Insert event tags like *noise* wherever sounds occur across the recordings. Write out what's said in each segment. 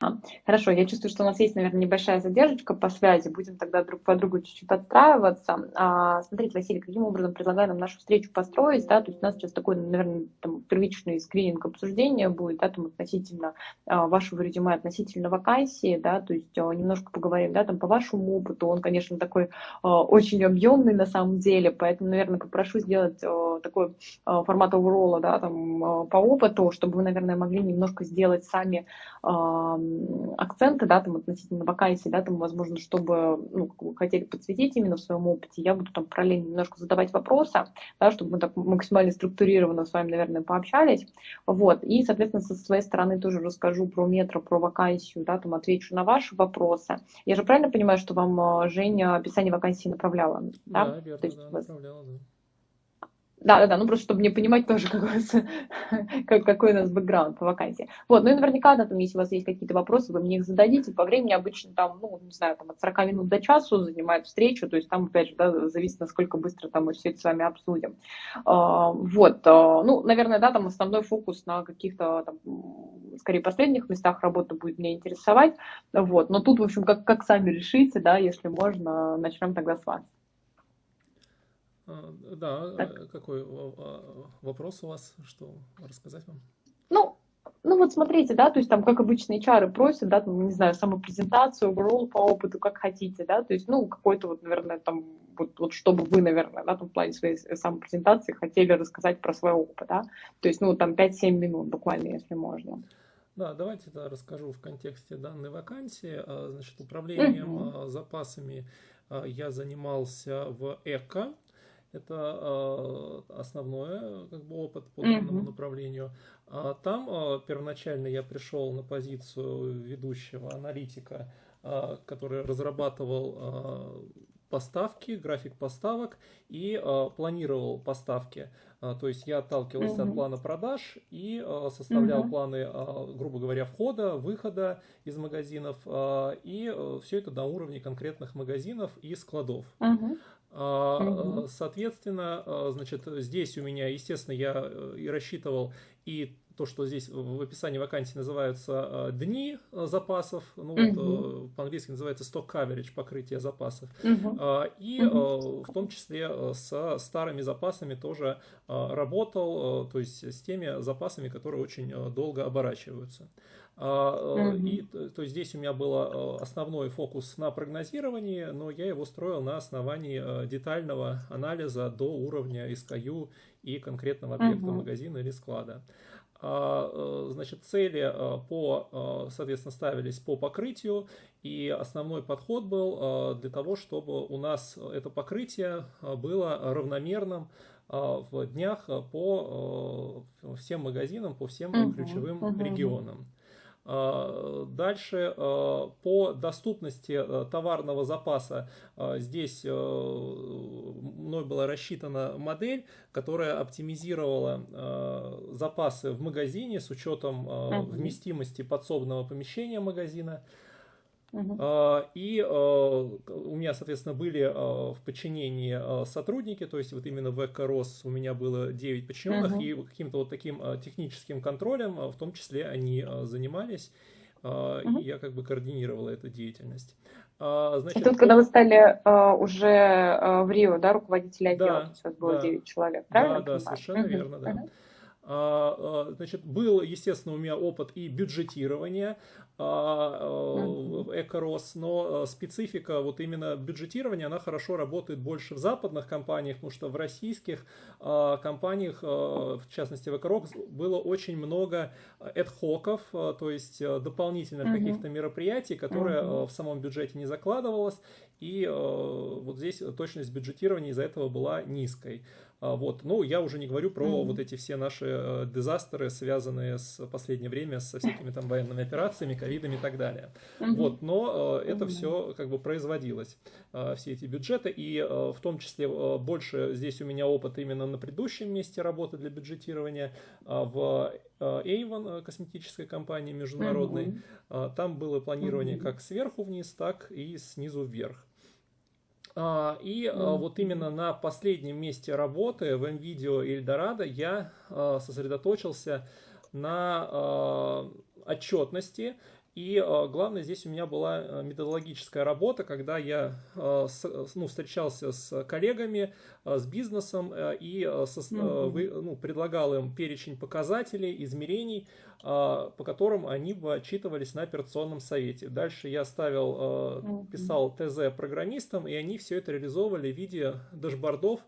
А, хорошо, я чувствую, что у нас есть, наверное, небольшая задержка по связи. Будем тогда друг по другу чуть-чуть отстраиваться. А, смотрите, Василий, каким образом предлагаю нам нашу встречу построить? Да? То есть у нас сейчас такой, наверное, там, первичный скрининг обсуждения будет да, там, относительно а, вашего резюме, относительно вакансии. Да? То есть а, немножко поговорим да, там, по вашему опыту. Он, конечно, такой а, очень объемный на самом деле, поэтому, наверное, попрошу сделать а, такой а, формат оверолла да, там, а, по опыту, чтобы вы, наверное, могли немножко сделать сами а, акценты, да, там относительно вакансий, да, там, возможно, чтобы, ну, вы хотели подсветить именно в своем опыте, я буду там параллельно немножко задавать вопросы, да, чтобы мы так максимально структурированно с вами, наверное, пообщались, вот, и, соответственно, со своей стороны тоже расскажу про метро, про вакансию, да, там, отвечу на ваши вопросы. Я же правильно понимаю, что вам э, Женя описание вакансии направляла, да? Да, верно, То есть, да, направляла, да. Да, да, да, ну просто чтобы мне понимать тоже, какой, как, какой у нас бэкграунд по вакансии. Вот, ну и наверняка, да, там, если у вас есть какие-то вопросы, вы мне их зададите. По времени обычно там, ну, не знаю, там от 40 минут до часу занимает встречу, то есть там, опять же, да, зависит, насколько быстро там мы все это с вами обсудим. А, вот, а, ну, наверное, да, там основной фокус на каких-то, там, скорее, последних местах работы будет меня интересовать. Вот, но тут, в общем, как, как сами решите, да, если можно, начнем тогда с вас. А, да, так. Э, какой вопрос у вас, что рассказать вам? Ну, ну вот смотрите, да, то есть там, как обычно, HR просят, да, там, не знаю, самопрезентацию, overall по опыту, как хотите, да, то есть, ну, какой-то вот, наверное, там, вот, вот чтобы вы, наверное, да, там, в плане своей самопрезентации хотели рассказать про свой опыт, да, то есть, ну, там, 5-7 минут буквально, если можно. Да, давайте да, расскажу в контексте данной вакансии. Значит, управлением угу. запасами я занимался в ЭКО, это э, основное как бы, опыт по данному mm-hmm. направлению. А там э, первоначально я пришел на позицию ведущего аналитика, э, который разрабатывал поставки, график поставок и э, планировал поставки. Э, то есть я отталкивался mm-hmm. от плана продаж и э, составлял mm-hmm. планы, э, грубо говоря, входа, выхода из магазинов э, и э, все это на уровне конкретных магазинов и складов. Угу. Соответственно, а, значит, здесь у меня, естественно, я э, и рассчитывал и то, что здесь в описании вакансии называются дни запасов, ну угу. вот, по-английски называется stock coverage, покрытие запасов, угу. и угу. в том числе со старыми запасами тоже работал, то есть с теми запасами, которые очень долго оборачиваются. Mm-hmm. И, то есть здесь у меня был э, основной фокус на прогнозировании, но я его строил на основании э, детального анализа до уровня SKU и конкретного объекта mm-hmm. магазина или склада. А, значит, цели по, соответственно, ставились по покрытию, и основной подход был для того, чтобы у нас это покрытие было равномерным в днях по всем магазинам, по всем ключевым регионам. А, дальше а, по доступности а, товарного запаса здесь мной была рассчитана модель, которая оптимизировала запасы в магазине с учетом вместимости подсобного помещения магазина. Uh-huh. И у меня, соответственно, были в подчинении сотрудники, то есть вот именно в ЭКРОС у меня было 9 подчиненных, uh-huh. и каким-то вот таким техническим контролем в том числе они занимались, uh-huh. и я как бы координировала эту деятельность. Значит, и тут, когда вы стали уже в Рио, да, руководителя отдела, да, у вас было да, 9 человек, правильно? Да, да, совершенно uh-huh. верно, да. Uh-huh. Значит, был, естественно, у меня опыт и бюджетирования, а, Экорос, но э, специфика вот именно бюджетирования, она хорошо работает больше в западных компаниях, потому что в российских а, компаниях, э, в частности в Экорокс, было очень много эдхоков, то есть дополнительных uh-huh. каких-то мероприятий, которые uh-huh. в самом бюджете не закладывалось, и вот здесь точность бюджетирования из-за этого была низкой. А, вот. Ну, я уже не говорю про mm-hmm. вот эти все наши э, дизастеры, связанные с последнее время со всякими там военными операциями, ковидами и так далее. Mm-hmm. Вот. Но э, это mm-hmm. все как бы производилось, э, все эти бюджеты, и в том числе больше здесь у меня опыт именно на предыдущем месте работы для бюджетирования в Avon, косметической компании международной. Mm-hmm. Там было планирование mm-hmm. как сверху вниз, так и снизу вверх. А, и mm-hmm. вот именно на последнем месте работы в NVIDIA Eldorado я а, сосредоточился на отчетности И э, главное, здесь у меня была э, методологическая работа, когда я э, ну, встречался с коллегами, с бизнесом и со, mm-hmm. ну, предлагал им перечень показателей, измерений, по которым они бы отчитывались на операционном совете. Дальше я ставил, писал ТЗ программистам, и они все это реализовывали в виде дашбордов,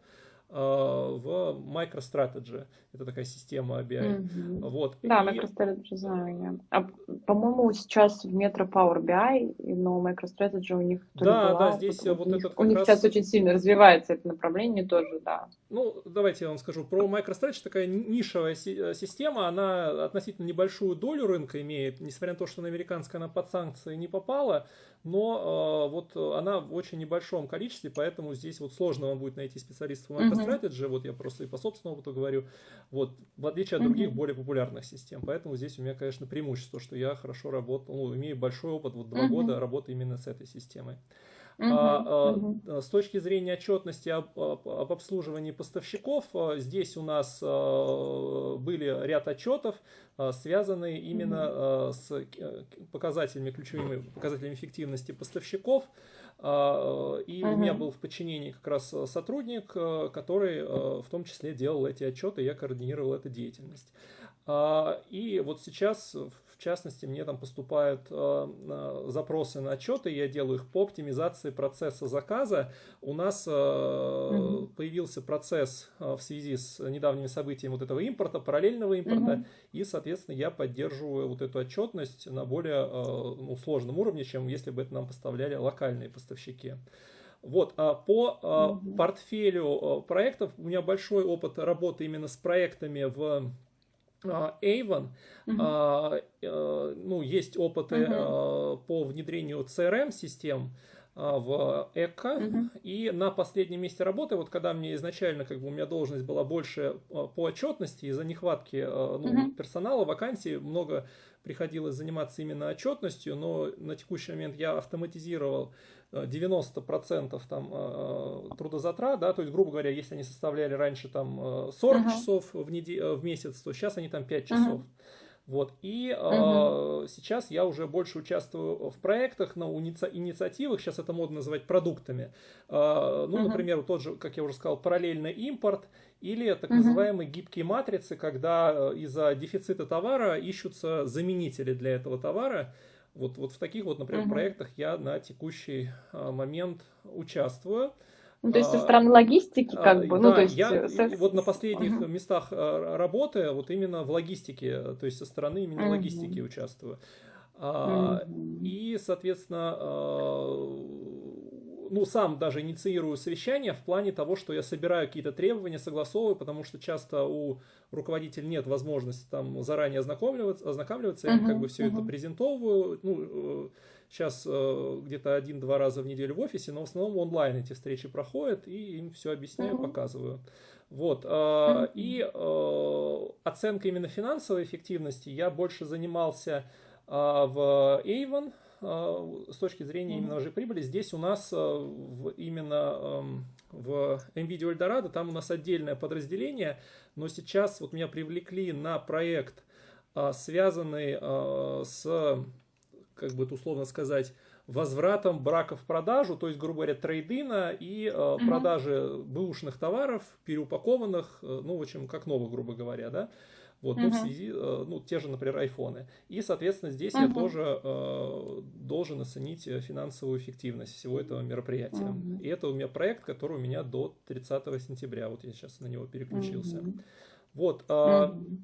в MicroStrategy. Это такая система BI. Mm-hmm. Вот. Да, и... MicroStrategy знаю я. А, по-моему, сейчас в Metro Power BI, но MicroStrategy у них Да, была, да, здесь вот у этот них, У них раз... сейчас очень сильно развивается это направление тоже, да. Ну, давайте я вам скажу. Про MicroStrategy такая нишевая э, система, она относительно небольшую долю рынка имеет, несмотря на то, что на американская она под санкции не попала, но э, вот она в очень небольшом количестве, поэтому здесь вот сложно вам будет найти специалистов в MicroStrategy, uh-huh. вот я просто и по собственному опыту говорю, вот, в отличие от других более популярных систем, поэтому здесь у меня, конечно, преимущество, что я хорошо работал, ну, имею большой опыт, вот два года работы именно с этой системой. Uh-huh, uh-huh. С точки зрения отчетности об, об, об обслуживании поставщиков, а, здесь у нас были ряд отчетов, связанные именно с показателями, ключевыми показателями эффективности поставщиков. И uh-huh. у меня был в подчинении как раз сотрудник, который в том числе делал эти отчеты, я координировал эту деятельность. И вот сейчас в частности, мне там поступают э, запросы на отчеты, я делаю их по оптимизации процесса заказа. У нас э, угу. появился процесс э, в связи с недавними событиями вот этого импорта, параллельного импорта, угу. и, соответственно, я поддерживаю вот эту отчетность на более ну, сложном уровне, чем если бы это нам поставляли локальные поставщики. Вот, а по угу. портфелю проектов у меня большой опыт работы именно с проектами в а, Avon, uh-huh. ну, есть опыты uh-huh. по внедрению CRM-систем в ЭКО, uh-huh. и на последнем месте работы, вот когда мне изначально, как бы у меня должность была больше по отчетности, из-за нехватки ну, uh-huh. персонала, вакансий, много приходилось заниматься именно отчетностью, но на текущий момент я автоматизировал 90% там э, трудозатрат, да, то есть, грубо говоря, если они составляли раньше там 40 uh-huh. часов в, неделю, э, в месяц, то сейчас они там 5 часов. Uh-huh. Вот. И uh-huh. э, сейчас я уже больше участвую в проектах, на иници- инициативах, сейчас это модно называть продуктами. Э, ну, uh-huh. например, тот же, как я уже сказал, параллельный импорт или так называемые гибкие матрицы, когда из-за дефицита товара ищутся заменители для этого товара. Вот, вот в таких вот, например, угу. проектах я на текущий а, момент участвую. Ну, то есть со а, стороны логистики, как а, бы, ну, да, то есть... Я э, вот на последних uh местах работы, вот именно в логистике, то есть со стороны именно uh логистики участвую. uh И, соответственно, ну, сам даже инициирую совещание в плане того, что я собираю какие-то требования, согласовываю, потому что часто у руководителя нет возможности там заранее ознакомливаться, ознакомливаться, uh-huh, я как бы все uh-huh. это презентовываю, ну, сейчас э, э, где-то один-два раза в неделю в офисе, но в основном онлайн эти встречи проходят, и им все объясняю, uh-huh. показываю. Вот, uh-huh. и э, оценка именно финансовой эффективности я больше занимался в Avon, с точки зрения именно уже прибыли, здесь у нас в, именно эм, в NVIDIA Eldorado, там у нас отдельное подразделение, но сейчас вот меня привлекли на проект, а, связанный с, как бы это условно сказать, возвратом брака в продажу, то есть, грубо говоря, трейдина и э, продажи бэушных товаров, переупакованных, э, ну, в общем, как новых, грубо говоря, да. Вот, uh-huh. ну, в связи, э, ну, те же, например, айфоны. И, соответственно, здесь uh-huh. я тоже э, должен оценить финансовую эффективность всего этого мероприятия. Uh-huh. И это у меня проект, который у меня до 30 сентября. Вот я сейчас на него переключился. Uh-huh. Вот. Э, uh-huh.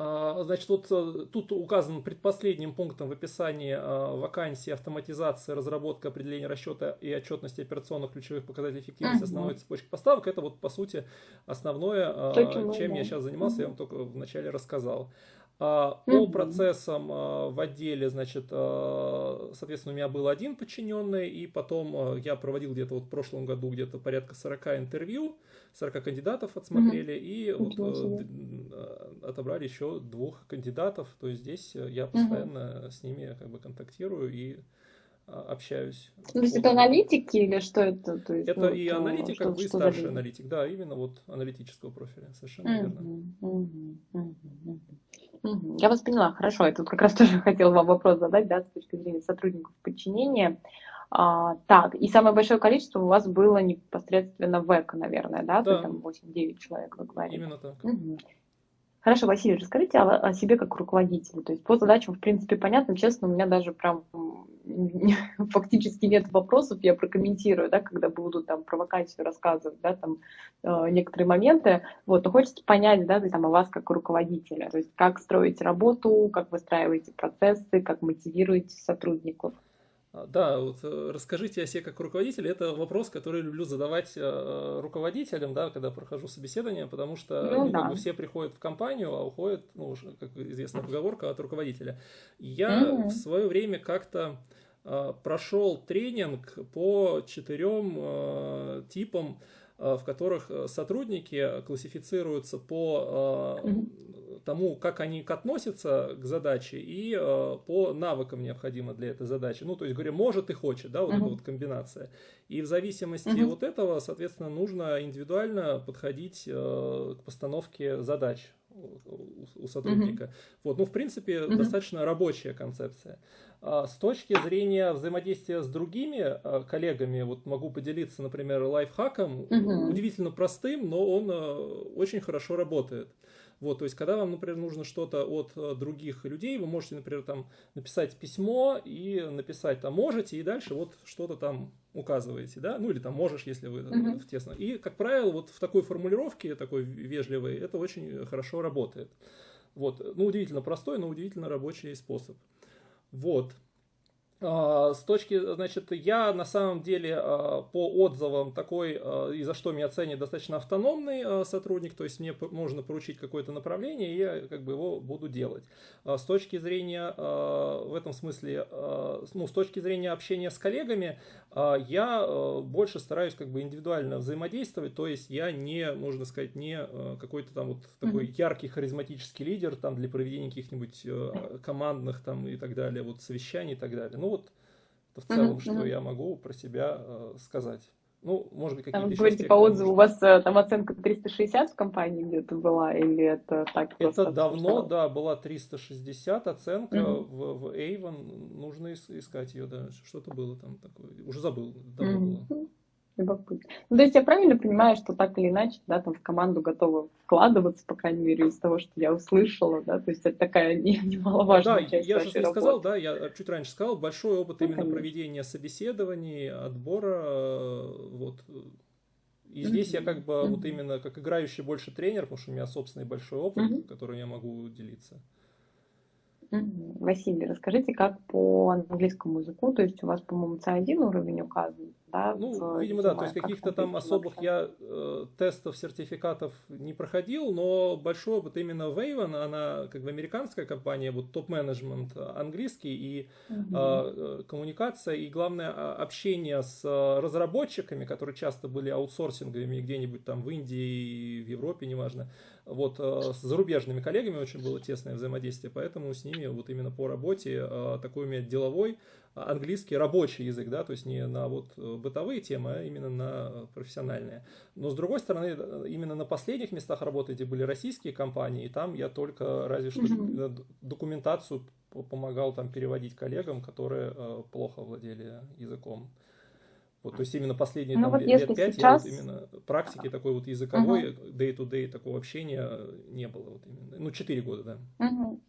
А, значит, вот э, тут указан предпоследним пунктом в описании а, вакансии автоматизация, разработка, определения расчета и отчетности операционных ключевых показателей эффективности основной цепочки поставок. Это вот, по сути, основное, а, чем я сейчас занимался, я вам только вначале рассказал. По процессам в отделе, значит, соответственно, у меня был один подчиненный, и потом я проводил где-то вот в прошлом году где-то порядка 40 интервью, 40 кандидатов отсмотрели, угу. и вот, э, отобрали еще двух кандидатов. То есть здесь я постоянно угу. с ними как бы контактирую и а, общаюсь. То есть это аналитики или что это? То есть, это ну, и аналитик, что, как бы и старший аналитик, да, именно вот аналитического профиля, совершенно uh-huh, верно. Uh-huh, uh-huh. Я вас поняла, хорошо. Я тут как раз *laughs* тоже хотела вам вопрос задать, да, с точки зрения сотрудников подчинения. А, так, и самое большое количество у вас было непосредственно в ЭКО, наверное, да? Да. То есть там 8-9 человек, вы говорите. Именно так. Угу. Хорошо, Василий, расскажите о, о себе как руководителе. То есть по задачам, в принципе, понятно. Честно, у меня даже прям *laughs* фактически нет вопросов. Я прокомментирую, да, когда буду там про вакансию рассказывать, да, там э, некоторые моменты. Вот, но хочется понять, да, там о вас как руководителя. То есть как строите работу, как выстраиваете процессы, как мотивируете сотрудников. А, да, вот э, расскажите о себе как руководитель. Это вопрос, который люблю задавать э, руководителям, да, когда прохожу собеседование, потому что ну, да. как бы все приходят в компанию, а уходят, ну, как известная поговорка, от руководителя. Я mm-hmm. в свое время как-то э, прошел тренинг по четырем типам в которых сотрудники классифицируются по тому, как они относятся к задаче и э, по навыкам необходимо для этой задачи. Ну, то есть, говоря, может и хочет, да, вот uh-huh. эта вот комбинация. И в зависимости uh-huh. от этого, соответственно, нужно индивидуально подходить э, к постановке задач у, сотрудника. Uh-huh. Вот, ну, в принципе, uh-huh. достаточно рабочая концепция. А с точки зрения взаимодействия с другими э, коллегами, вот могу поделиться, например, лайфхаком, uh-huh. удивительно простым, но он э, очень хорошо работает. Вот, то есть, когда вам, например, нужно что-то от э, других людей, вы можете, например, там написать письмо и написать там можете, и дальше вот что-то там указываете, да, ну или там можешь, если вы uh-huh. в тесно. И, как правило, вот в такой формулировке, такой вежливой, это очень хорошо работает. Вот, ну, удивительно простой, но удивительно рабочий способ. Вот. А, с точки, значит, я на самом деле а, по отзывам такой, а, и за что меня ценит, достаточно автономный сотрудник, то есть мне можно поручить какое-то направление, и я как бы его буду делать. С точки зрения, в этом смысле, ну, с точки зрения общения с коллегами, я больше стараюсь как бы индивидуально взаимодействовать, то есть я не, можно сказать, не какой-то там вот такой яркий харизматический лидер там для проведения каких-нибудь командных там и так далее, вот совещаний и так далее. Ну, ну вот это в целом, uh-huh, что uh-huh. я могу про себя э, сказать. Ну, может быть, какие-то Вы говорите по отзыву, у вас э, там оценка 360 в компании где-то была, или это так? Это давно, да, была 360 оценка uh-huh. в, в Avon, нужно искать ее, да, что-то было там такое, уже забыл, давно uh-huh. было. Любопытно. Ну, то есть я правильно понимаю, что так или иначе, да, там в команду готовы вкладываться, по крайней мере, из того, что я услышала, да, то есть это такая *laughs* немаловажная да, часть я же не сказал, да, я чуть раньше сказал, большой опыт ну, именно конечно. проведения собеседований, отбора, вот. И здесь mm-hmm. я как бы mm-hmm. вот именно как играющий больше тренер, потому что у меня собственный большой опыт, mm-hmm. которым я могу делиться. Василий, расскажите, как по английскому языку, то есть у вас, по-моему, C1 уровень указан, да? Ну, видимо, да, то есть каких-то там особых вообще? я э, тестов, сертификатов не проходил, но большой опыт именно в Avon, она как бы американская компания, вот топ-менеджмент английский и угу. э, коммуникация, и главное общение с разработчиками, которые часто были аутсорсинговыми где-нибудь там в Индии, в Европе, неважно, вот, э, с зарубежными коллегами очень было тесное взаимодействие, поэтому с ними вот именно по работе э, такой у меня деловой, английский рабочий язык, да, то есть не на вот э, бытовые темы, а именно на профессиональные. Но с другой стороны, именно на последних местах работы, где были российские компании, и там я только разве что mm-hmm. документацию помогал там переводить коллегам, которые плохо владели языком. Вот, то есть именно последние ну, там, вот лет пять сейчас... я вот именно практики такой вот языковой, day-to-day такого общения не было. Вот именно. Ну, четыре года, да. Uh-huh.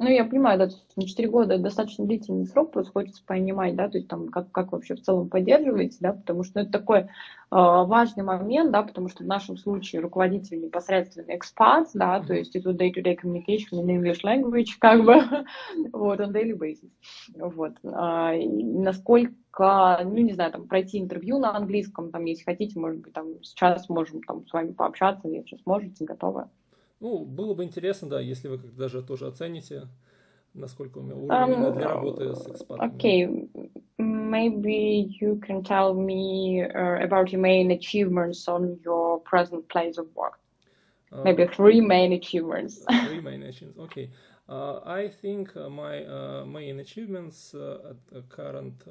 Ну, я понимаю, да, на 4 года достаточно длительный срок, просто хочется понимать, да, то есть там, как, как вообще в целом поддерживаете, да, потому что ну, это такой э, важный момент, да, потому что в нашем случае руководитель непосредственно экспат, да, то есть это day-to-day communication in English language, как бы, *laughs* вот, on daily basis, вот, а, насколько, ну, не знаю, там, пройти интервью на английском, там, если хотите, может быть, там, сейчас можем там с вами пообщаться, если сможете, готовы. Ну, было бы интересно, да, если вы даже тоже оцените, насколько у меня уровень um, для работы с экспатами. Okay, maybe you can tell me uh, about your main achievements on your present place of work. Uh, maybe three main achievements. three main achievements, okay. Uh, I think uh, my uh, main achievements uh, at the current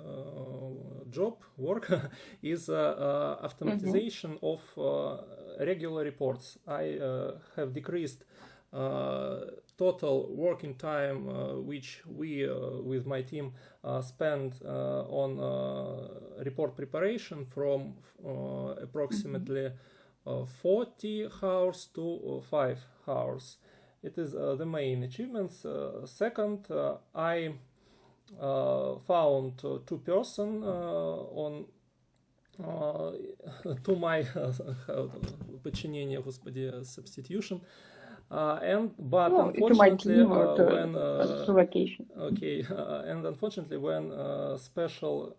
job work *laughs* is automatization mm-hmm. of regular reports. I have decreased total working time uh, which we uh, with my team uh, spend uh, on uh, report preparation from approximately 40 hours to 5 hours. It is the main achievements. second, I found two person on *laughs* to my *laughs* подчинение, господи, substitution. Uh, and but well, unfortunately, uh, to, when uh, okay, and unfortunately, when special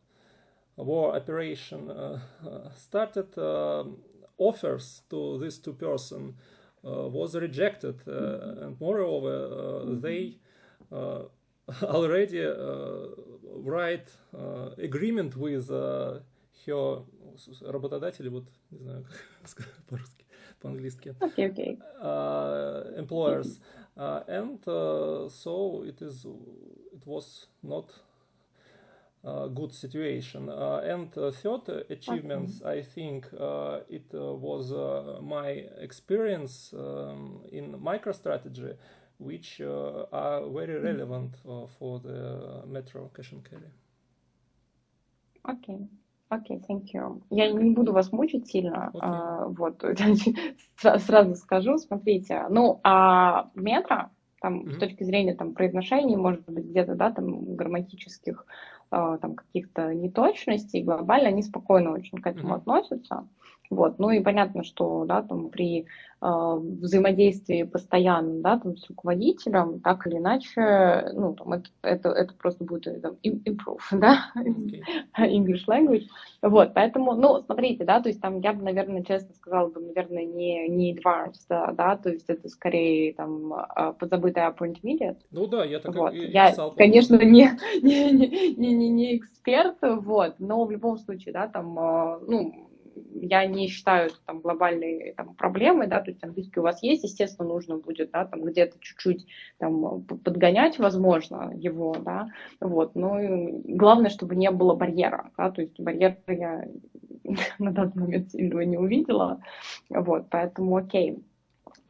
war operation *laughs* started, offers to these two person was rejected, mm-hmm. and moreover, mm-hmm. they *laughs* already write agreement with her работодатели, вот не знаю, как *laughs* по-русски по-английски. Okay, okay. Uh, employers. Uh, and uh, so it is, it was not a good situation. Uh, and uh, third achievements, okay. I think uh, it was my experience um, in microstrategy, which are very mm-hmm. relevant for the metro cash and carry. Okay. Окей, okay, thank you. Я не буду вас мучить сильно, okay. а, вот, сразу скажу, смотрите, ну, а метро, там, mm-hmm. с точки зрения, там, произношений, может быть, где-то, да, там, грамматических, а, там, каких-то неточностей, глобально они спокойно очень к этому mm-hmm. относятся, вот, ну, и понятно, что, да, там, при э, взаимодействии постоянно, да, там, с руководителем, так или иначе, ну, там, это, это, это просто будет э, там, improve, *laughs* да, okay. English language, вот, поэтому, ну, смотрите, да, то есть там я бы, наверное, честно сказала бы, наверное, не, не advanced, да, да, то есть это скорее, там, а, подзабытая intermediate. Ну да, я так вот. и Я, писал, конечно, *laughs* не, не, не, не, не эксперт, вот, но в любом случае, да, там, а, ну, я не считаю это там глобальной там, проблемой, да, то есть английский у вас есть, естественно, нужно будет, да, там где-то чуть-чуть там подгонять, возможно, его, да, вот, но главное, чтобы не было барьера, да, то есть барьер я *laughs* на данный момент сильного не увидела, вот, поэтому окей.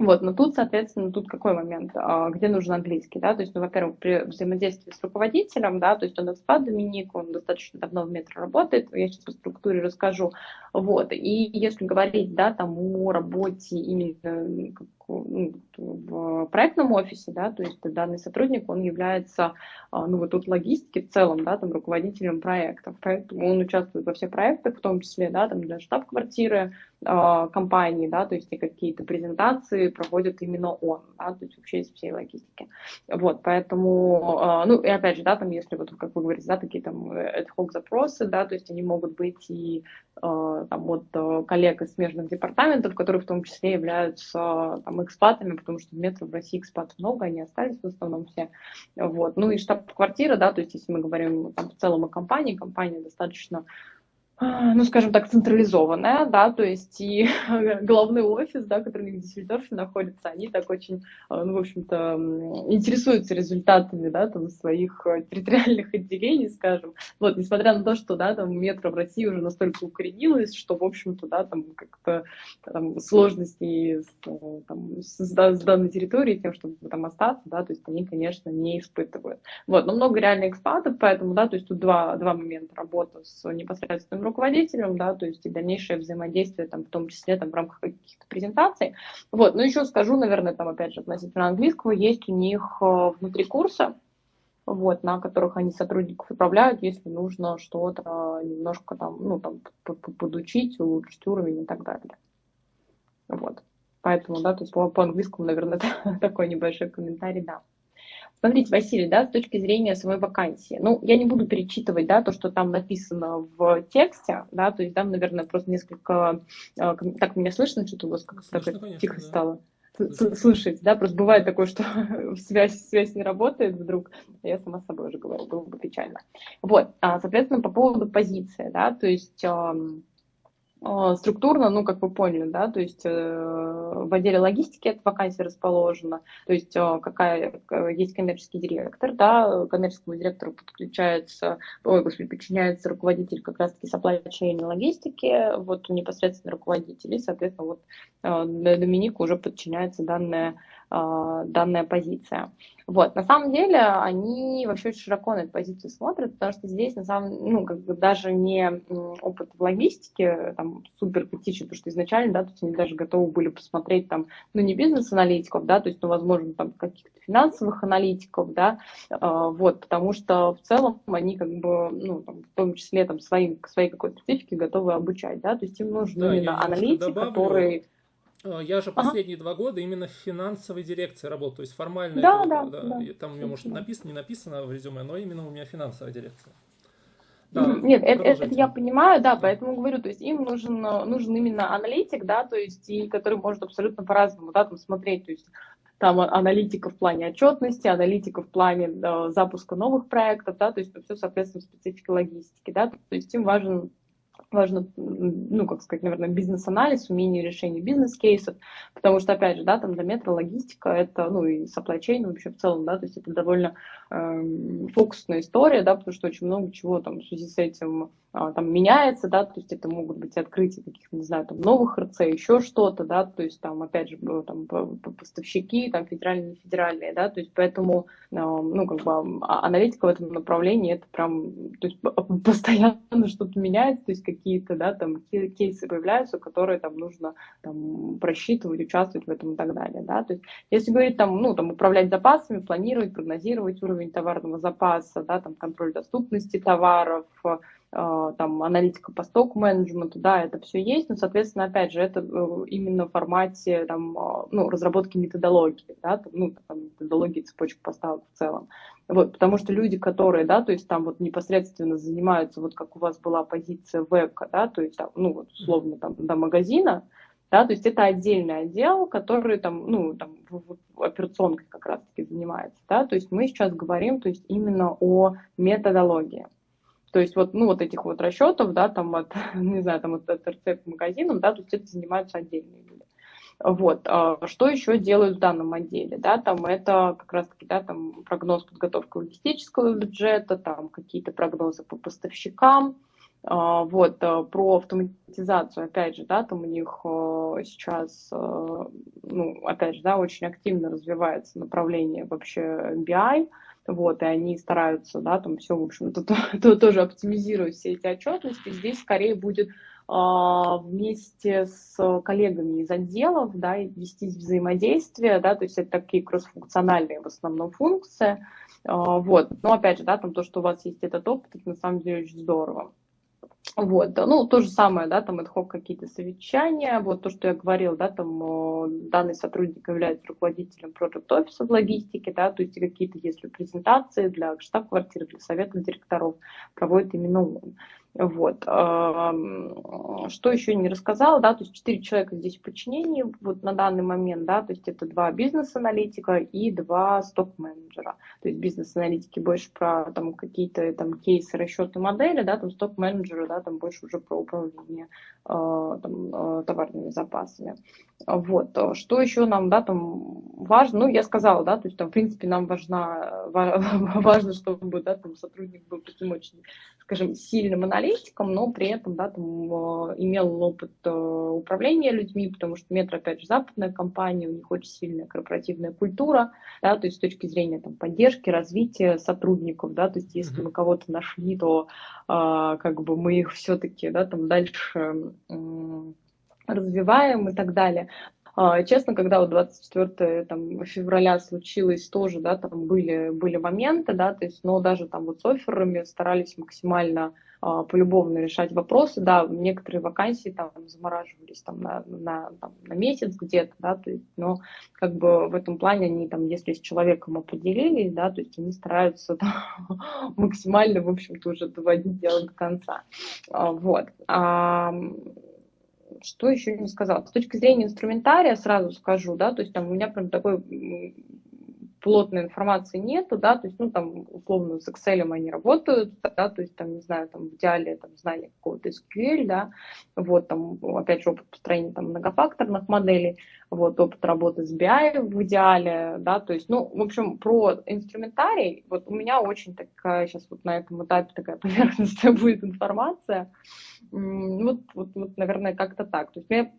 Вот, но тут, соответственно, тут какой момент, а, где нужен английский, да, то есть, ну, во-первых, при взаимодействии с руководителем, да, то есть он экспат Доминик, он достаточно давно в метро работает, я сейчас по структуре расскажу, вот, и если говорить, да, там о работе именно в проектном офисе, да, то есть данный сотрудник, он является, а, ну, вот тут логистики в целом, да, там, руководителем проектов, поэтому он участвует во всех проектах, в том числе, да, там, для штаб-квартиры э, компании, да, то есть какие-то презентации проводит именно он, да, то есть вообще из всей логистики. Вот, поэтому, э, ну, и опять же, да, там, если вот, как вы говорите, да, такие там ad hoc запросы, да, то есть они могут быть и э, там, от коллег из смежных департаментов, которые в том числе являются там, экспатами, потому что в метро в России экспатов много, они остались в основном все. Вот. Ну и штаб-квартира, да, то есть если мы говорим там, в целом о компании, компания достаточно ну, скажем так, централизованная, да, то есть и *laughs* главный офис, да, который в Дюссельдорфе находится, они так очень, а, ну, в общем-то, интересуются результатами, да, там, своих э, территориальных *laughs* отделений, скажем. Вот, несмотря на то, что, да, там, метро в России уже настолько укоренилось, что, в общем-то, да, там, как-то там, сложности э, там, с, с данной территорией, тем, чтобы там остаться, да, то есть они, конечно, не испытывают. Вот, но много реально экспатов, поэтому, да, то есть тут два, два момента работа с непосредственным руководителем, да, то есть и дальнейшее взаимодействие, там, в том числе там, в рамках каких-то презентаций. Вот, ну еще скажу, наверное, там, опять же, относительно английского, есть у них э, внутри курса, вот, на которых они сотрудников управляют, если нужно что-то немножко там, ну, там, подучить, улучшить уровень и так далее. Вот. Поэтому, да, то есть по, по английскому, наверное, *laughs* такой небольшой комментарий, да. Смотрите, Василий, да, с точки зрения самой вакансии, ну, я не буду перечитывать, да, то, что там написано в тексте, да, то есть там, наверное, просто несколько, э, так меня слышно, что-то у вас как-то тихо да. стало слышать, да, просто бывает такое, что *laughs* связь, связь не работает вдруг, я сама с собой уже говорю, было бы печально. Вот, а, соответственно, по поводу позиции, да, то есть а, структурно, ну, как вы поняли, да, то есть э, в отделе логистики эта вакансия расположена, то есть э, какая есть коммерческий директор, да, коммерческому директору подключается, ой, господи, подчиняется руководитель как раз-таки supply chain логистики, вот непосредственно руководитель, и, соответственно, вот э, Доминику уже подчиняется данная, данная позиция. Вот, на самом деле они вообще очень широко на эту позицию смотрят, потому что здесь на самом ну, как бы даже не опыт в логистике там супер критичен, потому что изначально, да, то есть они даже готовы были посмотреть там, ну, не бизнес-аналитиков, да, то есть, ну, возможно, там каких-то финансовых аналитиков, да, э, вот, потому что в целом они как бы, ну, там, в том числе там своим, своей какой-то специфике готовы обучать, да, то есть им нужен да, именно аналитик, который а, я же последние ага. два года именно в финансовой дирекции работал, то есть формально. Да, это, да, да, да. Там у меня, может, написано, не написано в резюме, но именно у меня финансовая дирекция. Да, Нет, это, это я понимаю, да, поэтому говорю, то есть им нужен, нужен именно аналитик, да, то есть и который может абсолютно по-разному, да, там смотреть, то есть там аналитика в плане отчетности, аналитика в плане да, запуска новых проектов, да, то есть все соответственно специфике логистики, да, то есть им важен важно, ну, как сказать, наверное, бизнес-анализ, умение решения бизнес-кейсов, потому что, опять же, да, там для метро логистика, это, ну, и supply chain вообще в целом, да, то есть это довольно э, фокусная история, да, потому что очень много чего там в связи с этим а, там меняется, да, то есть это могут быть открытия каких-то, не знаю, там новых РЦ, еще что-то, да, то есть там, опять же, там поставщики, там федеральные, федеральные, да, то есть поэтому, а, ну, как бы а, аналитика в этом направлении, это прям, то есть постоянно что-то меняется, то есть какие-то, да, там кейсы появляются, которые там нужно там просчитывать, участвовать в этом и так далее, да, то есть если говорить там, ну, там управлять запасами, планировать, прогнозировать уровень товарного запаса, да, там контроль доступности товаров, там, аналитика по сток-менеджменту, да, это все есть, но, соответственно, опять же, это э, именно в формате там, а, ну, разработки методологии, да, там, ну, там, методологии цепочек поставок в целом. Вот, потому что люди, которые, да, то есть там вот непосредственно занимаются, вот как у вас была позиция вебка, да, то есть там, ну, вот, условно, там, до магазина, да, то есть это отдельный отдел, который там, ну, там, в, в операционкой как раз-таки занимается, да, то есть мы сейчас говорим, то есть именно о методологии. То есть вот, ну, вот этих вот расчетов, да, там от, *laughs* не знаю, там от, от РЦ к магазинам, да, то есть это занимаются отдельные люди. Вот. А что еще делают в данном отделе? Да, там это как раз-таки да, там прогноз подготовки логистического бюджета, там какие-то прогнозы по поставщикам, а, вот, а, про автоматизацию, опять же, да, там у них сейчас, ну, опять же, да, очень активно развивается направление вообще BI, вот, и они стараются, да, там все, в общем-то, то, *laughs* то, тоже оптимизировать все эти отчетности. Здесь скорее будет а, вместе с коллегами из отделов, да, вести взаимодействие, да, то есть это такие кроссфункциональные в основном функции, а, вот, но опять же, да, там то, что у вас есть этот опыт, это на самом деле очень здорово. Вот, ну, то же самое, да, там ad какие-то совещания, вот то, что я говорил, да, там данный сотрудник является руководителем Project Office в логистике, да, то есть какие-то, если презентации для штаб-квартиры, для совета директоров проводит именно он. Вот. Что еще не рассказала, да, то есть четыре человека здесь в подчинении вот на данный момент, да, то есть это два бизнес-аналитика и два сток-менеджера. То есть бизнес-аналитики больше про там какие-то там кейсы, расчеты модели, да, там сток-менеджеры, да, там больше уже про управление э, там, э, товарными запасами. Вот. Что еще нам, да, там важно, ну, я сказала, да, то есть там, в принципе, нам важна, *laughs* важно, чтобы, да, там сотрудник был таким очень, скажем, сильным аналитиком, но при этом да, там, э, имел опыт э, управления людьми, потому что Метро, опять же, западная компания, у них очень сильная корпоративная культура, да, то есть с точки зрения там, поддержки, развития сотрудников, да, то есть если мы кого-то нашли, то а, как бы мы их все-таки да, там дальше развиваем и так далее. А, честно, когда вот 24 там, февраля случилось тоже, да, там были, были моменты, да, то есть, но даже там вот с офферами старались максимально а, полюбовно решать вопросы, да, некоторые вакансии там замораживались там на, на, там, на месяц где-то, да, то есть, но как бы в этом плане они там, если с человеком определились, да, то есть они стараются там, *laughs* максимально, в общем-то, уже доводить дело до конца, а, вот. Что еще не сказала? С точки зрения инструментария сразу скажу, да, то есть там у меня прям такой плотной информации нету, да, то есть, ну, там, условно, с Excel они работают, да, то есть, там, не знаю, там, в идеале, там, знание какого-то SQL, да, вот, там, опять же, опыт построения, там, многофакторных моделей, вот, опыт работы с BI в идеале, да, то есть, ну, в общем, про инструментарий, вот у меня очень такая, сейчас вот на этом этапе такая *laughs* поверхностная будет информация, вот, вот, вот наверное, как-то так, то есть, я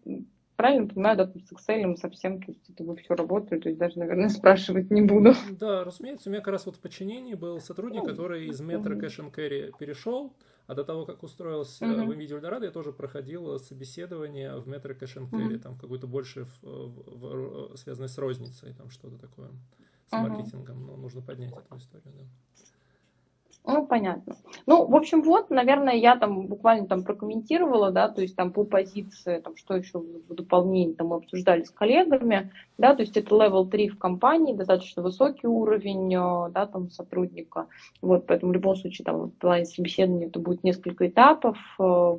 правильно понимаю, да, с Excel совсем, то есть это вы все работает, то есть даже, наверное, *laughs* спрашивать не буду. Да, разумеется, у меня как раз вот в подчинении был сотрудник, ну, который из метро Cash and Carry перешел, а до того, как устроился uh-huh. в NVIDIA Eldorado, я тоже проходил собеседование в метро Cash and Carry, uh-huh. там какое-то больше в, в, в, связанное с розницей, там что-то такое, с uh-huh. маркетингом, но нужно поднять эту историю, да. Ну, понятно. Ну, в общем, вот, наверное, я там буквально там прокомментировала, да, то есть там по позиции, там, что еще в дополнение там мы обсуждали с коллегами, да, то есть это level 3 в компании, достаточно высокий уровень, э, да, там сотрудника, вот, поэтому в любом случае там в плане собеседования это будет несколько этапов, э,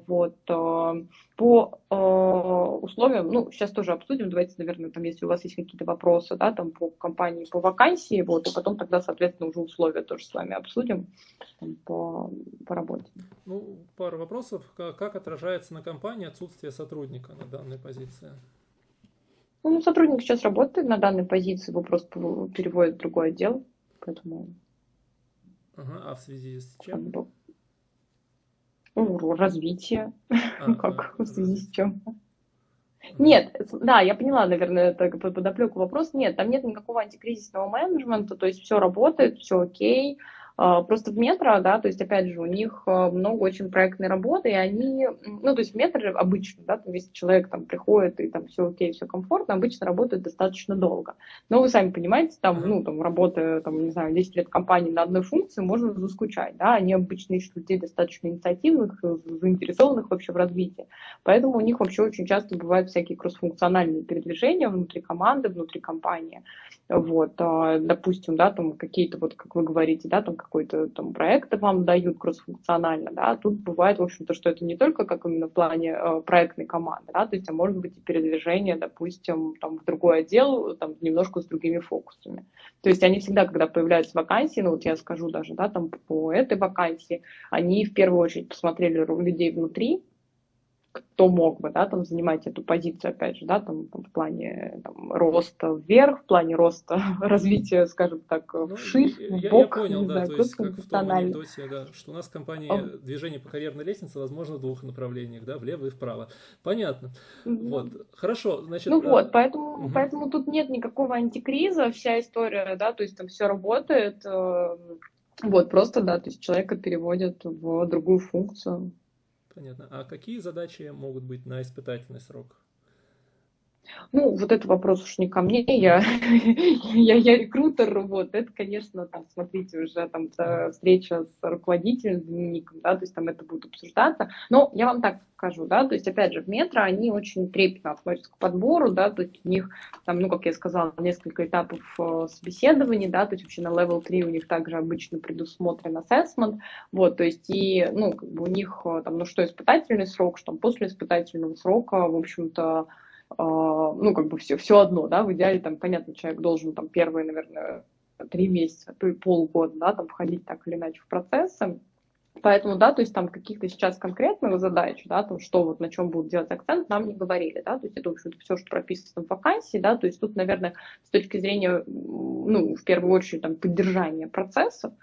вот, э, по условиям, ну, сейчас тоже обсудим, давайте, наверное, там, если у вас есть какие-то вопросы, да, там по компании, по вакансии, вот, и потом тогда, соответственно, уже условия тоже с вами обсудим там, по, по работе. Ну, пару вопросов. Как отражается на компании отсутствие сотрудника на данной позиции? Ну, сотрудник сейчас работает на данной позиции, его просто переводят в другой отдел, поэтому... Ага, а в связи с чем? Как бы... Ну, развитие. А, *laughs* как в связи с чем? Нет, да, я поняла, наверное, это подоплеку вопрос. Нет, там нет никакого антикризисного менеджмента, то есть все работает, все окей. А, просто в метро, да, то есть, опять же, у них а, много очень проектной работы, и они, ну, то есть в метро обычно, да, там, если человек там приходит, и там все окей, все комфортно, обычно работает достаточно долго. Но вы сами понимаете, там, ну, там, работая, там, не знаю, 10 лет компании на одной функции, можно заскучать, да, они обычно ищут людей достаточно инициативных, заинтересованных вообще в развитии. Поэтому у них вообще очень часто бывают всякие кроссфункциональные передвижения внутри команды, внутри компании. Вот, а, допустим, да, там какие-то, вот как вы говорите, да, там какой-то там проект вам дают кроссфункционально, да, тут бывает, в общем-то, что это не только как именно в плане э, проектной команды, да, то есть, а может быть и передвижение, допустим, там в другой отдел, там немножко с другими фокусами. То есть они всегда, когда появляются вакансии, ну вот я скажу даже, да, там по этой вакансии, они в первую очередь посмотрели людей внутри, кто мог бы, да, там занимать эту позицию, опять же, да, там, там в плане там, роста вверх, в плане роста *laughs* развития, скажем так, ну, вширь, в бок. Я понял, да, знаю, то есть как в том анекдоте, да, что у нас в компании О. движение по карьерной лестнице возможно в двух направлениях, да, влево и вправо. Понятно. Mm-hmm. Вот, хорошо, значит... Ну а... вот, поэтому, угу. поэтому тут нет никакого антикриза, вся история, да, то есть там все работает, э, вот, просто, да, то есть человека переводят в другую функцию. Понятно. А какие задачи могут быть на испытательный срок? Ну, вот это вопрос уж не ко мне, я, *laughs* я, я рекрутер, вот, это, конечно, там, смотрите, уже там встреча с руководителем, с да, то есть там это будет обсуждаться, но я вам так скажу, да, то есть, опять же, в метро они очень трепетно относятся к подбору, да, то есть у них там, ну, как я сказала, несколько этапов э, собеседований, да, то есть вообще на level 3 у них также обычно предусмотрен assessment, вот, то есть и, ну, как бы у них э, там, ну, что испытательный срок, что после испытательного срока, в общем-то, ну, как бы все, все одно, да, в идеале, там, понятно, человек должен там первые, наверное, три месяца, то и полгода, да, там входить так или иначе в процессы. Поэтому, да, то есть там каких-то сейчас конкретных задач, да, там что вот на чем будут делать акцент, нам не говорили, да, то есть это, в общем-то, все, что прописано в вакансии, да, то есть тут, наверное, с точки зрения, ну, в первую очередь, там, поддержания процесса,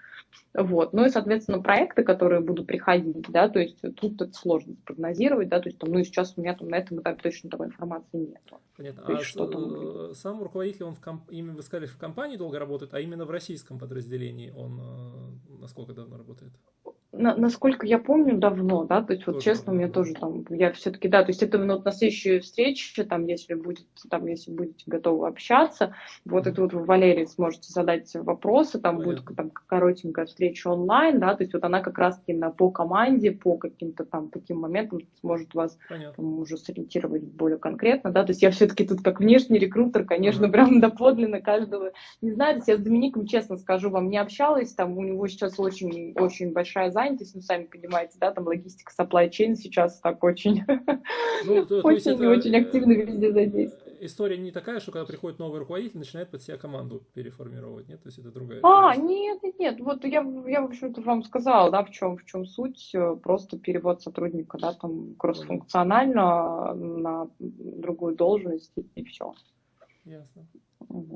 вот. Ну и, соответственно, проекты, которые будут приходить, да, то есть тут это сложно спрогнозировать, да, то есть там, ну и сейчас у меня там на этом этапе точно такой информации нет. Понятно. То есть, а что там... сам руководитель, он в комп... именно вы сказали, в компании долго работает, а именно в российском подразделении он э, насколько давно работает? На, насколько я помню, давно, да, то есть вот тоже честно, у меня тоже там, я все-таки, да, то есть это вот на следующей встрече, там, если будет, там, если будете готовы общаться, вот mm-hmm. это вот вы, Валерий, сможете задать вопросы, там Понятно. будет там коротенькая встреча онлайн, да, то есть вот она как раз-таки на, по команде, по каким-то там таким моментам сможет вас там, уже сориентировать более конкретно, да, то есть я все-таки тут как внешний рекрутер, конечно, mm-hmm. прям *laughs* доподлинно каждого, не знаю, то есть я с Домиником, честно скажу, вам не общалась, там у него сейчас очень-очень большая занятость, ну, сами понимаете, да, там логистика supply chain сейчас так очень, ну, *laughs* очень и очень активно везде задействована. история не такая, что когда приходит новый руководитель, начинает под себя команду переформировать, нет? То есть это другая. А, нет, нет, нет. Вот я, я в общем-то, вам сказала, да, в чем, в чем суть. Просто перевод сотрудника, да, там, кроссфункционально на другую должность и все. Ясно.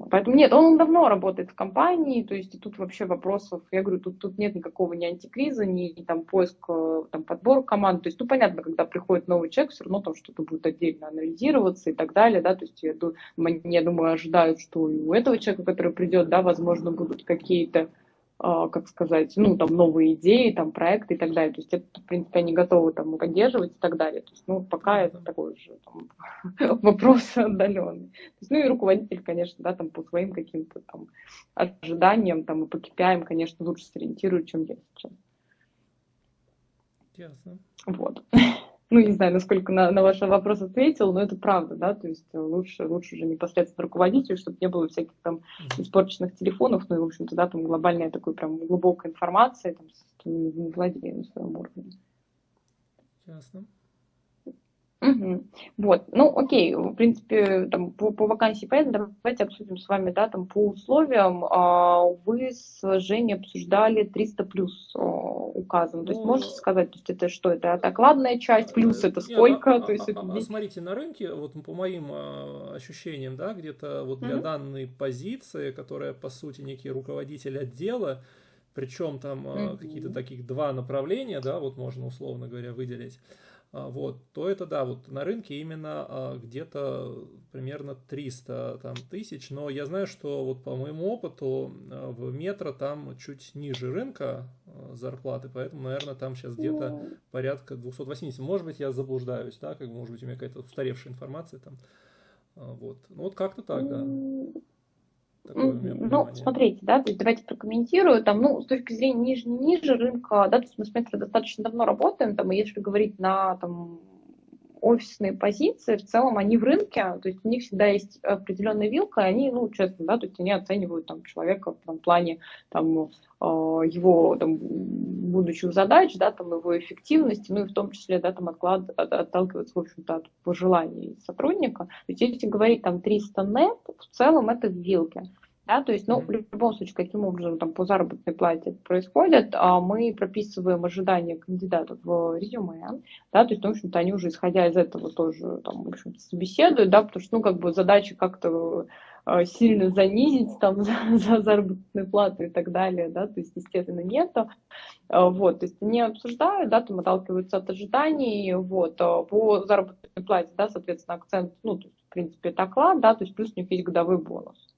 Поэтому нет, он давно работает в компании, то есть тут вообще вопросов, я говорю, тут, тут нет никакого ни антикриза, ни, ни там поиск, там подбор команд, то есть, ну, понятно, когда приходит новый человек, все равно там что-то будет отдельно анализироваться и так далее, да, то есть я, я думаю, ожидают, что у этого человека, который придет, да, возможно, будут какие-то как сказать, ну, там, новые идеи, там, проекты и так далее. То есть это, в принципе, они готовы там поддерживать и так далее. То есть, ну, пока это такой же там, *laughs* вопрос отдаленный. То есть, ну, и руководитель, конечно, да, там, по своим каким-то там ожиданиям, там, и по KPI, конечно, лучше сориентирует, чем я сейчас. Ясно. Вот ну, не знаю, насколько на, на ваш вопрос ответил, но это правда, да, то есть лучше, лучше уже непосредственно руководителю, чтобы не было всяких там испорченных телефонов, ну и, в общем-то, да, там глобальная такой прям глубокая информация, там, с владением на своем уровне. Ясно. Угу. Вот, ну окей, в принципе, там, по, по вакансии понятно, давайте обсудим с вами, да, там по условиям. А, вы с Женей обсуждали 300 плюс а, указом, то есть ну, можете сказать, то есть это что, это окладная часть, плюс это сколько? Нет, а, то есть а, это... а, смотрите, на рынке, вот по моим а, ощущениям, да, где-то вот для угу. данной позиции, которая по сути некий руководитель отдела, причем там угу. какие-то таких два направления, да, вот можно условно говоря выделить. А, вот, то это да, вот на рынке именно а, где-то примерно 300 там, тысяч, но я знаю, что вот по моему опыту а, в метро там чуть ниже рынка зарплаты, поэтому, наверное, там сейчас где-то порядка 280. Может быть, я заблуждаюсь, да, как может быть у меня какая-то устаревшая информация там. Вот, ну вот как-то так, да. Ну, смотрите, да, то есть давайте прокомментирую, там, ну, с точки зрения ниже, ниже рынка, да, то есть мы с метро достаточно давно работаем, там, и если говорить на, там, офисные позиции, в целом они в рынке, то есть у них всегда есть определенная вилка, и они, ну, честно, да, то есть они оценивают там человека в там, плане там, э, его там, будущих задач, да, там, его эффективности, ну и в том числе, да, там отклад, от, отталкиваться, в общем-то, от пожеланий сотрудника. То есть если говорить там 300 нет, в целом это в вилке. Да, то есть, ну, в любом случае, каким образом там по заработной плате это происходит, а мы прописываем ожидания кандидатов в резюме, да, то есть, ну, в общем-то, они уже, исходя из этого, тоже там, в общем-то, собеседуют, да, потому что, ну, как бы задача как-то э, сильно занизить там *laughs* за, за заработную плату и так далее, да, то есть, естественно, нету, э, вот, то есть они обсуждают, да, там отталкиваются от ожиданий, вот, э, по заработной плате, да, соответственно, акцент, ну, то есть, в принципе, это оклад, да, то есть плюс у них есть годовой бонус.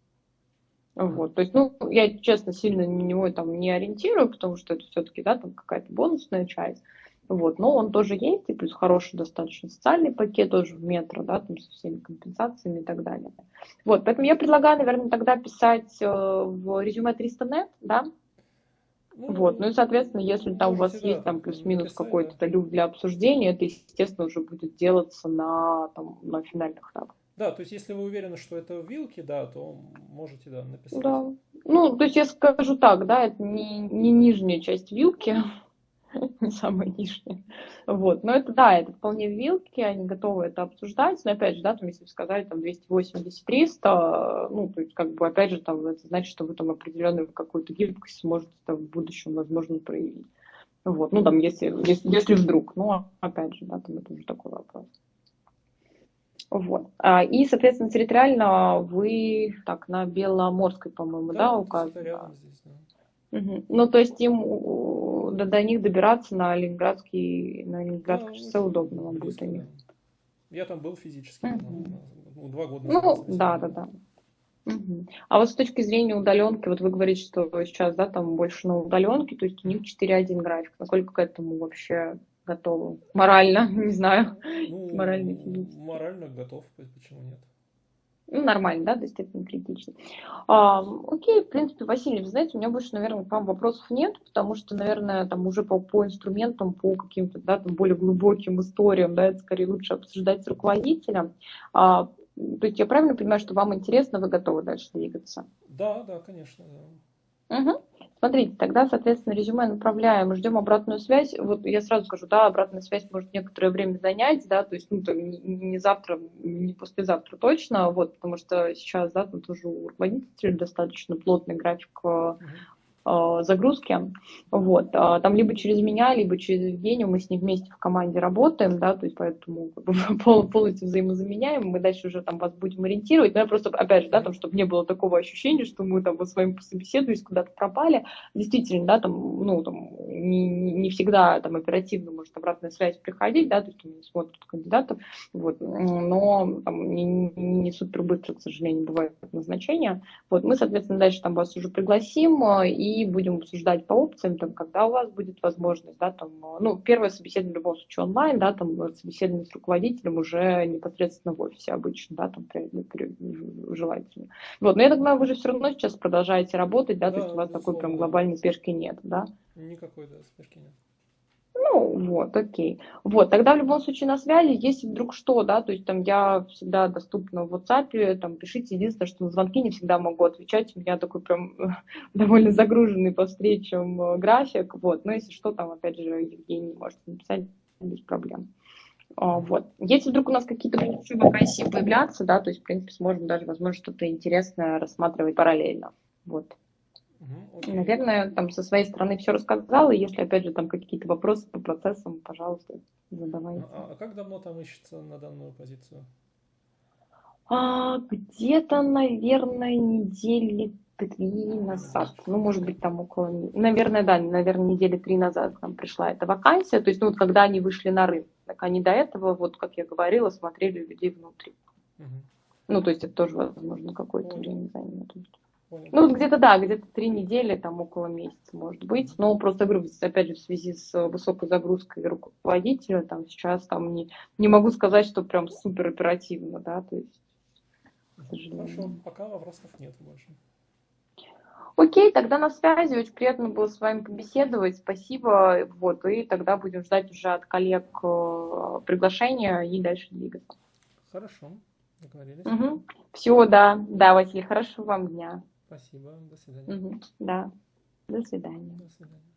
Вот, то есть, ну, я, честно, сильно на него там не ориентирую, потому что это все-таки, да, там какая-то бонусная часть. Вот, но он тоже есть, и плюс хороший достаточно социальный пакет тоже в метро, да, там со всеми компенсациями и так далее. Вот, поэтому я предлагаю, наверное, тогда писать э, в резюме 300 нет, да, ну, вот, ну и, соответственно, если там у вас да, есть там плюс-минус какой-то люк для обсуждения, это, естественно, уже будет делаться на, там, на финальных этапах. Да, то есть если вы уверены, что это вилки, да, то можете, да, написать. Да. Ну, то есть я скажу так, да, это не, не нижняя часть вилки, *laughs* не самая нижняя. Вот. Но это, да, это вполне вилки, они готовы это обсуждать. Но опять же, да, там, если сказали там 280-300, ну, то есть, как бы, опять же, там, это значит, что вы там определенную какую-то гибкость сможете там в будущем, возможно, проявить. Вот, ну, там, если, если, если вдруг, ну, опять же, да, там это уже такой вопрос. Вот. А, и, соответственно, территориально вы так на Беломорской, по-моему, да, да указано? Здесь, да. Угу. Ну, то есть им до, до них добираться на Ленинградский, на Ленинградское да, шоссе удобно вам будет у них. Я там был физически, угу. ну, два года назад. Ну, да, да, да. Угу. А вот с точки зрения удаленки, вот вы говорите, что сейчас, да, там больше на удаленке, то есть у них 4.1 график. Насколько к этому вообще готовы? Морально, *laughs* не знаю. Ну, морально, физически. Морально готов, почему нет? Ну, нормально, да, то есть это не критично. А, окей, в принципе, Василий, вы знаете, у меня больше, наверное, к вам вопросов нет, потому что, наверное, там уже по, по инструментам, по каким-то, да, там более глубоким историям, да, это скорее лучше обсуждать с руководителем. А, то есть я правильно понимаю, что вам интересно, вы готовы дальше двигаться? Да, да, конечно. Да. Угу. Смотрите, тогда, соответственно, резюме направляем, ждем обратную связь. Вот я сразу скажу, да, обратная связь может некоторое время занять, да, то есть, ну, там, не завтра, не послезавтра точно, вот, потому что сейчас, да, там тоже у руководителей достаточно плотный график Э, загрузки. Вот. А там либо через меня, либо через Евгению. Мы с ним вместе в команде работаем, да, то есть поэтому *laughs* бы, полностью взаимозаменяем, мы дальше уже там вас будем ориентировать, но я просто, опять же, да, там, чтобы не было такого ощущения, что мы там вот с вами пособеседовались, куда-то пропали, действительно, да, там, ну, там, не, не всегда там оперативно может обратная связь приходить, да, то есть они смотрят кандидатов, вот, но там не, не супер быстро, к сожалению, бывает назначение, вот, мы, соответственно, дальше там вас уже пригласим, и и будем обсуждать по опциям, там, когда у вас будет возможность, да, там, ну, первое собеседование в любом случае онлайн, да, там, собеседование с руководителем уже непосредственно в офисе обычно, да, там, при, при, желательно. Вот, но я так понимаю, вы же все равно сейчас продолжаете работать, да, да то есть у вас такой прям глобальной спешки нет, да? Никакой, да, спешки нет. Вот, окей. Вот, тогда в любом случае на связи, если вдруг что, да, то есть там я всегда доступна в WhatsApp, там пишите, единственное, что на звонки не всегда могу отвечать, у меня такой прям *laughs* довольно загруженный по встречам э, график, вот, но если что, там, опять же, Евгений может написать без проблем. А, вот. Если вдруг у нас какие-то будут вакансии появляться, да, то есть, в принципе, сможем даже, возможно, что-то интересное рассматривать параллельно. Вот. Угу, Наверное, там со своей стороны все рассказала. Если, опять же, там какие-то вопросы по процессам, пожалуйста, задавайте. А, а как давно там ищется на данную позицию? А, где-то, наверное, недели три назад. Ну, может быть, там около... Наверное, да, наверное, недели три назад к нам пришла эта вакансия. То есть, ну, вот когда они вышли на рынок. Так они до этого, вот, как я говорила, смотрели людей внутри. Угу. Ну, то есть, это тоже, возможно, какое-то время займет. Ну, где-то, да, где-то три недели, там около месяца, может быть. Но просто, говорю, опять же, в связи с высокой загрузкой руководителя, там сейчас там не, не могу сказать, что прям супер оперативно, да, то есть. Хорошо, пока вопросов нет больше. Окей, тогда на связи. Очень приятно было с вами побеседовать. Спасибо. Вот, и тогда будем ждать уже от коллег э, приглашения и дальше двигаться. Хорошо, договорились. Угу. Все, да. Да, Василий, хорошего вам дня. Спасибо. До свидания. Угу. Да. До свидания. До свидания.